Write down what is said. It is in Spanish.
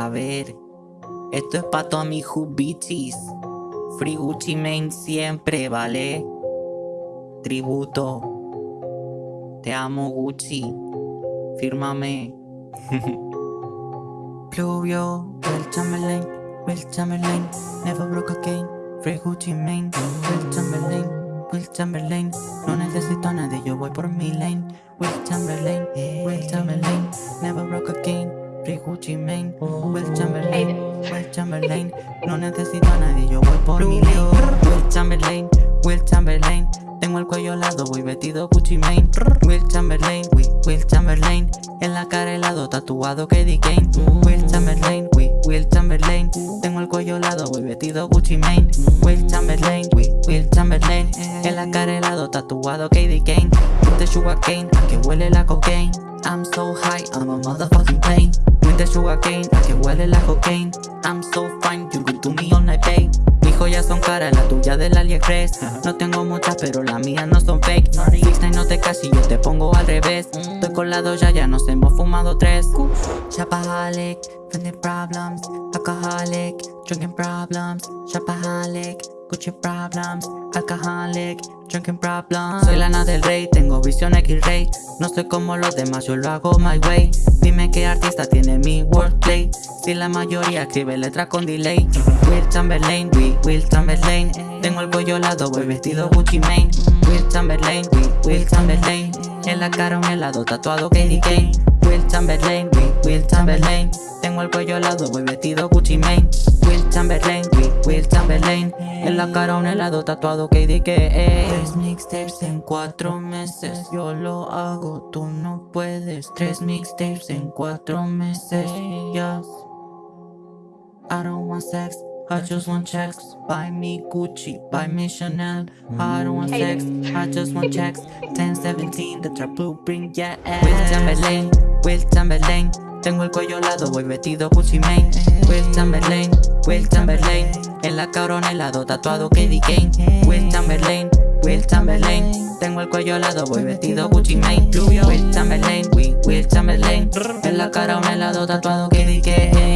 A ver, esto es pa' todos mis bitches. Free Gucci Mane siempre, ¿vale? Tributo. Te amo Gucci. Fírmame. Pluvio, Will Chamberlain, Will Chamberlain, never broke again, Free Gucci Mane, Will Chamberlain, Will Chamberlain, no necesito a nadie, yo voy por mi lane, Will Chamberlain, Will Chamberlain, never broke again, Free Gucci Mane, Will Chamberlain, Will Chamberlain, no necesito a nadie, yo voy por mi lane, Will Chamberlain, Will Chamberlain, tengo el cuello lado, voy vestido Gucci Mane Will Chamberlain, Will, Will Chamberlain. En la cara helado, tatuado Katie Kane. Will Chamberlain, Will, Will Chamberlain. Tengo el cuello lado, voy vestido Gucci Mane Will Chamberlain, Will, Will Chamberlain. En la cara helado, tatuado Katie Kane. The sugar cane, a que huele la cocaine. I'm so high, I'm a motherfucking plane Cane, a que huele la cocaine. I'm so fine, you could do me all night, babe. Joyas son caras, la tuya del AliExpress. No tengo muchas, pero las mías no son fake. Six no te casi, yo te pongo al revés. Estoy colado ya, ya nos hemos fumado tres. Shopaholic, friendly problems. Alcoholic, drinking problems. Shopaholic, Gucci problems. Alcoholic, drinking problems. Soy lana del rey, tengo No soy como los demás, yo lo hago my way. Dime qué artista tiene mi wordplay. Si la mayoría escribe letras con delay. Will Chamberlain, Will, Will Chamberlain. Tengo el cuello lado, voy vestido Gucci Mane. Will Chamberlain, Will, Will Chamberlain. En la cara un helado tatuado Katie Kane. Will Chamberlain, Will, Will Chamberlain Tengo el cuello lado, voy vestido Gucci Mane. Will Chamberlain, Will, Will Chamberlain. En la cara un helado tatuado KDK Tres mixtapes en cuatro meses Yo lo hago, tú no puedes. Tres mixtapes en cuatro meses yes. I don't want sex I just want checks. Buy me Gucci, buy me Chanel. I don't want sex, I just want checks. 1017, the trap blueprint, yeah. Will Chamberlain, Will Chamberlain tengo el cuello lado, voy vestido Gucci Mane. Will Chamberlain, Will Chamberlain En la corona helado, tatuado Katie Kane. Will Chamberlain, Will Chamberlain Tengo el cuello lado, voy vestido Gucci Mane. Will Chamberlain, Will, Will Chamberlain En la cara un helado, tatuado Katie Kane